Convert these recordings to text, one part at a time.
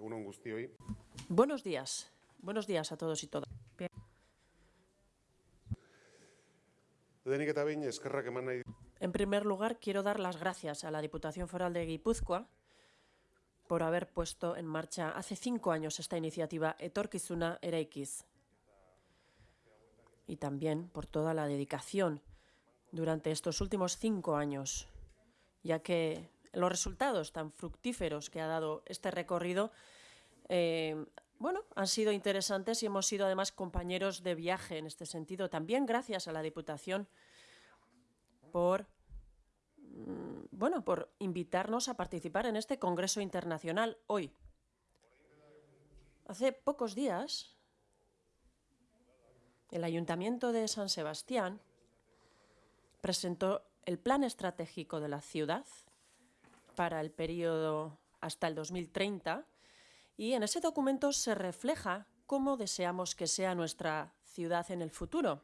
Egunon guztioi. Buenos días. Buenos días a todos y todas. En primer lugar, quiero dar las gracias a la Diputación Foral de Guipúzcoa por haber puesto en marcha hace cinco años esta iniciativa Etorkizuna Eraikiz y también por toda la dedicación durante estos últimos cinco años, ya que los resultados tan fructíferos que ha dado este recorrido eh, bueno, han sido interesantes y hemos sido además compañeros de viaje en este sentido. También gracias a la Diputación por mm, bueno, por invitarnos a participar en este Congreso Internacional hoy. Hace pocos días, el Ayuntamiento de San Sebastián presentó el Plan Estratégico de la Ciudad para el periodo hasta el 2030 y en ese documento se refleja cómo deseamos que sea nuestra ciudad en el futuro.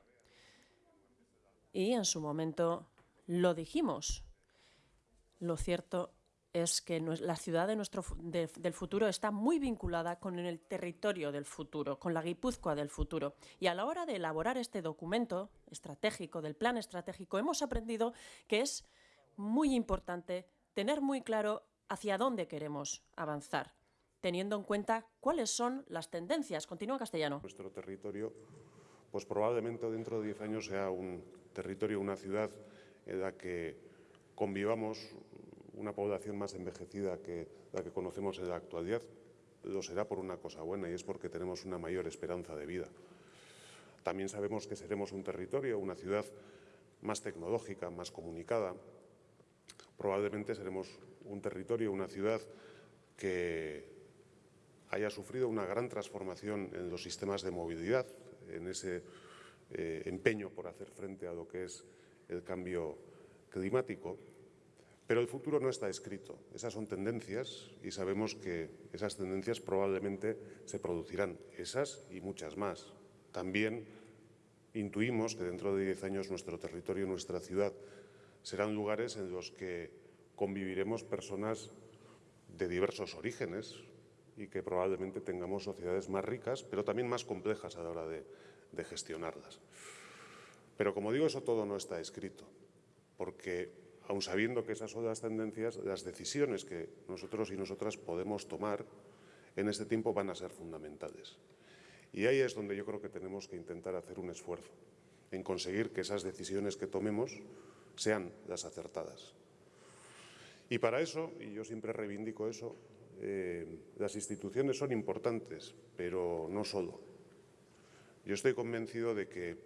Y en su momento lo dijimos. Lo cierto es que la ciudad de nuestro, de, del futuro está muy vinculada con el territorio del futuro, con la Guipúzcoa del futuro. Y a la hora de elaborar este documento estratégico, del plan estratégico, hemos aprendido que es muy importante tener muy claro hacia dónde queremos avanzar, teniendo en cuenta cuáles son las tendencias. Continúa castellano. Nuestro territorio, pues probablemente dentro de 10 años sea un territorio, una ciudad en la que convivamos una población más envejecida que la que conocemos en la actualidad. Lo será por una cosa buena y es porque tenemos una mayor esperanza de vida. También sabemos que seremos un territorio, una ciudad más tecnológica, más comunicada. Probablemente seremos un territorio, una ciudad que haya sufrido una gran transformación en los sistemas de movilidad, en ese eh, empeño por hacer frente a lo que es el cambio climático, pero el futuro no está escrito. Esas son tendencias y sabemos que esas tendencias probablemente se producirán, esas y muchas más. También intuimos que dentro de 10 años nuestro territorio nuestra ciudad serán lugares en los que conviviremos personas de diversos orígenes y que probablemente tengamos sociedades más ricas, pero también más complejas a la hora de, gestionarlas. Pero como digo, eso todo no está escrito porque aun sabiendo que esas son las tendencias, las decisiones que nosotros y nosotras podemos tomar en este tiempo van a ser fundamentales. Y ahí es donde yo creo que tenemos que intentar hacer un esfuerzo en conseguir que esas decisiones que tomemos sean las acertadas. Y para eso, y yo siempre reivindico eso, eh, las instituciones son importantes, pero no solo. Yo estoy convencido de que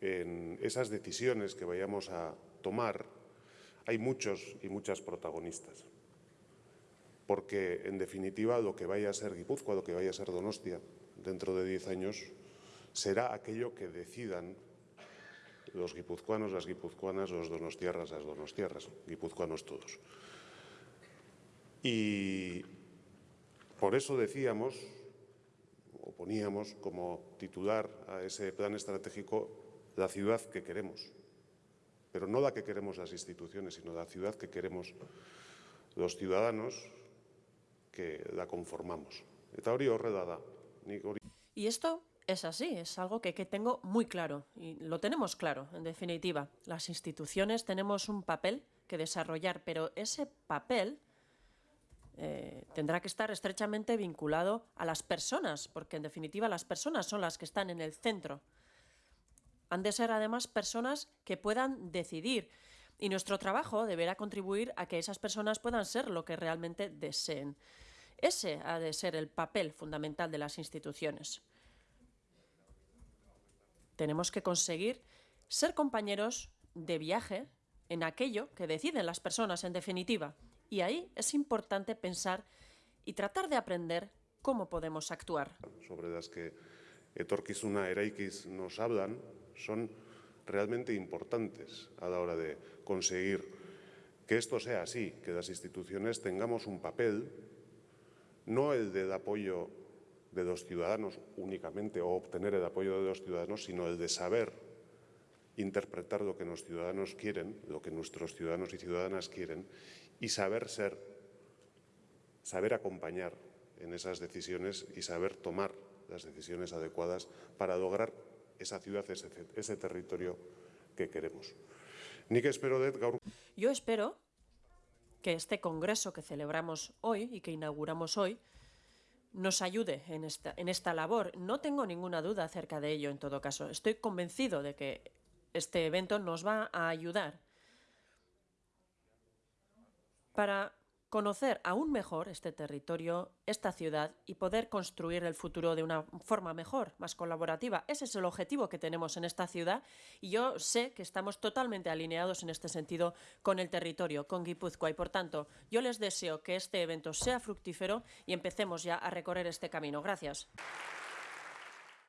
en esas decisiones que vayamos a tomar, hay muchos y muchas protagonistas. Porque, en definitiva, lo que vaya a ser Guipúzcoa, lo que vaya a ser Donostia, dentro de diez años, será aquello que decidan los guipuzcoanos, las guipuzcoanas, los donostiarras, las donostiarras, guipuzcoanos todos. Y por eso decíamos, o poníamos como titular a ese plan estratégico, la ciudad que queremos pero no la que queremos las instituciones, sino la ciudad que queremos los ciudadanos que la conformamos. Y esto es así, es algo que, tengo muy claro y lo tenemos claro, en definitiva. Las instituciones tenemos un papel que desarrollar, pero ese papel eh, tendrá que estar estrechamente vinculado a las personas, porque en definitiva las personas son las que están en el centro han de ser además personas que puedan decidir y nuestro trabajo deberá contribuir a que esas personas puedan ser lo que realmente deseen. Ese ha de ser el papel fundamental de las instituciones. Tenemos que conseguir ser compañeros de viaje en aquello que deciden las personas, en definitiva. Y ahí es importante pensar y tratar de aprender cómo podemos actuar. Sobre las que Etorkizuna Eraikiz nos hablan, son realmente importantes a la hora de conseguir que esto sea así, que las instituciones tengamos un papel, no el del apoyo de los ciudadanos únicamente o obtener el apoyo de los ciudadanos, sino el de saber interpretar lo que los ciudadanos quieren, lo que nuestros ciudadanos y ciudadanas quieren y saber ser, saber acompañar en esas decisiones y saber tomar las decisiones adecuadas para lograr esa ciudad, ese, territorio que queremos. Nik espero dut gaur... Yo espero que este congreso que celebramos hoy y que inauguramos hoy nos ayude en esta, en esta labor. No tengo ninguna duda acerca de ello, en todo caso. Estoy convencido de que este evento nos va a ayudar para conocer aún mejor este territorio, esta ciudad y poder construir el futuro de una forma mejor, más colaborativa. Ese es el objetivo que tenemos en esta ciudad y yo sé que estamos totalmente alineados en este sentido con el territorio, con Guipúzcoa y por tanto yo les deseo que este evento sea fructífero y empecemos ya a recorrer este camino. Gracias.